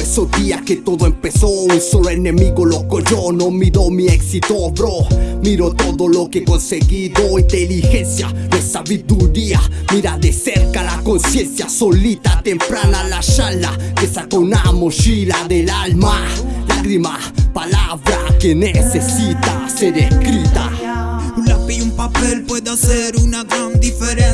esos días que todo empezó. Un solo enemigo loco yo No miro mi éxito bro. Miro todo lo que he conseguido. Inteligencia, no es sabiduría. Mira de cerca la conciencia Solita, temprana la charla Que saca una mochila del alma. Lágrima, palabra que necesita ser escrita. Un lápiz y un papel puede hacer una gran diferencia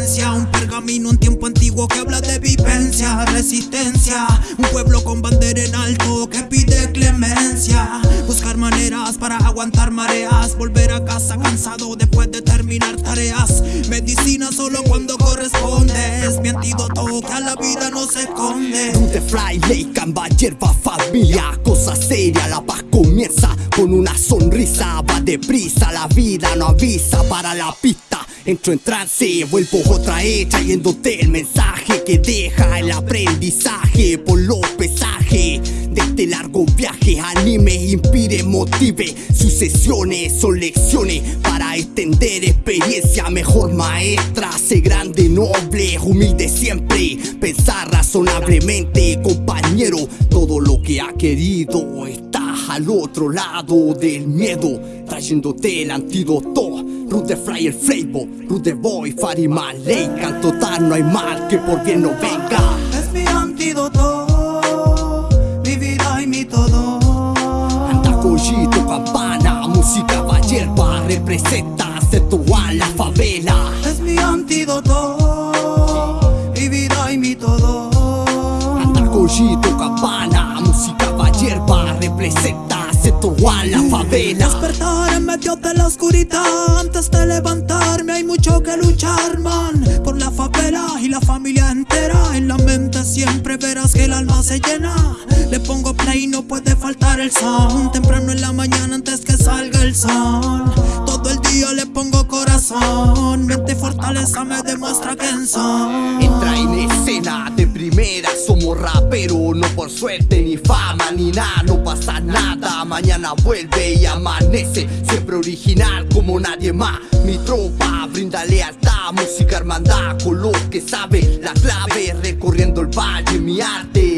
Un pueblo con bandera en alto que pide clemencia. Buscar maneras para aguantar mareas. Volver a casa cansado después de terminar tareas. Medicina solo cuando corresponde Es mi antídoto que a la vida no se esconde. De fly, ley, camba, hierba, familia. Cosa seria, la paz comienza con una sonrisa. Va deprisa, la vida no avisa para la pista Entro en trance, vuelvo otra vez trayéndote el mensaje que deja el aprendizaje por los pesajes de este largo viaje. Anime, inspire, motive, sucesiones son lecciones para extender experiencia. Mejor maestra, sé grande, noble, humilde siempre, pensar razonablemente, compañero. Todo lo que ha querido está al otro lado del miedo, trayéndote el antídoto. Rude Fly el Flavor, Rude Boy, Farima Ley Cantotar no hay mal que por bien no venga. Es mi antídoto, mi vida y mi todo. Anda collito, campana, música va hierba Representa a la favela. Es mi antídoto, mi vida y mi todo. Anda collito, campana, música va hierba Representa a la favela Despertar en medio de la oscuridad. Antes de levantarme hay mucho que luchar, man. Por la favela y la familia entera. En la mente siempre verás que el alma se llena Play y no puede faltar el sound Temprano en la mañana antes que salga el sol. Todo el día le pongo corazón. Mente fortaleza me demuestra quién soy Entra en escena de primera Somos raperos, no por suerte ni fama ni nada No pasa nada, mañana vuelve y amanece Siempre original como nadie más. Mi tropa brinda lealtad, música hermandad Con que sabe. La clave Recorriendo el valle, mi arte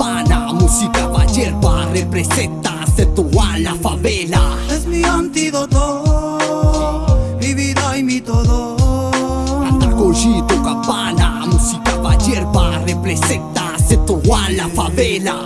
campana, música va hierba Representa a la favela. Es mi antídoto, mi vida y mi todo. Anda collito, campana, música va hierba Representa a la favela